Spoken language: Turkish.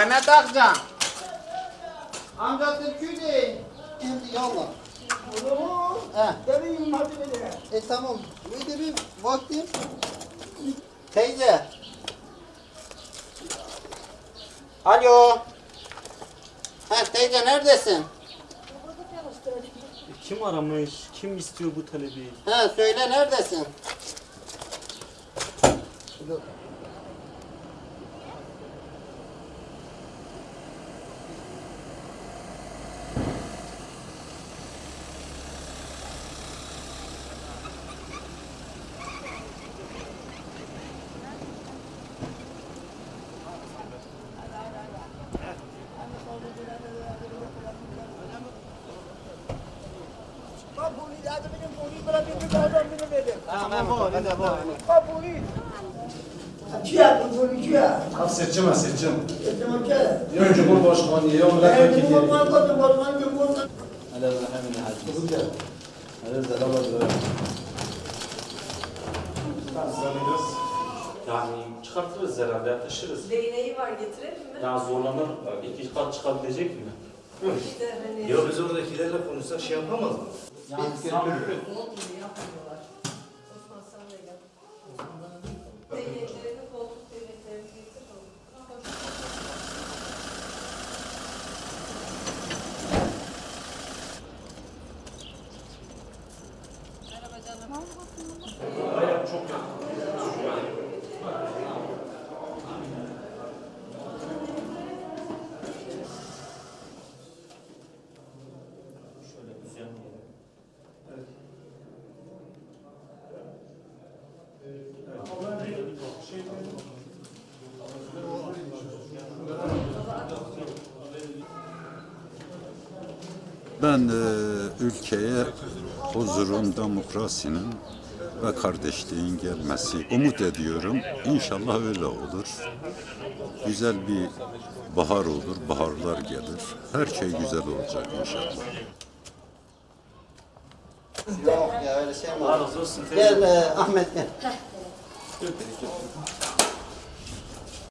Mehmet Akcan. Amca Türk'ü değil. Şimdi yallah. He. Demin hadi beni. E tamam. Öyle bir vaktim. Teyze. Alo. Ha teyze neredesin? Kim aramış? Kim istiyor bu talebi? Ha söyle neredesin? Bak hadi bir adam beni verin. Tamam bu, ben de bu. Bak bu Çiğ bu bunu çiğ. Ha seçim seçim. Tamam çiğ. Ya Cumhurbaşkanı ya milletvekili. Ben bu bakmadım bakmadım cumhurda. Yani çıkartırız herhalde, taşırız. Değneği var getirelim mi? Ya zorlanır, iki kat çıkabilecek mi? İşte hani biz oradakilerle konuşsak şey yapamaz mı? Biz götürürüz. yapmıyorlar. Osman sen de gel. Değneklerini, koltuk değneklerini getir. Şöyle Ben e, ülkeye huzurun, demokrasinin ve kardeşliğin gelmesi umut ediyorum. İnşallah öyle olur. Güzel bir bahar olur, baharlar gelir. Her şey güzel olacak inşallah. Yok ya öyle şey mi olur? Gel e, Ahmet gel.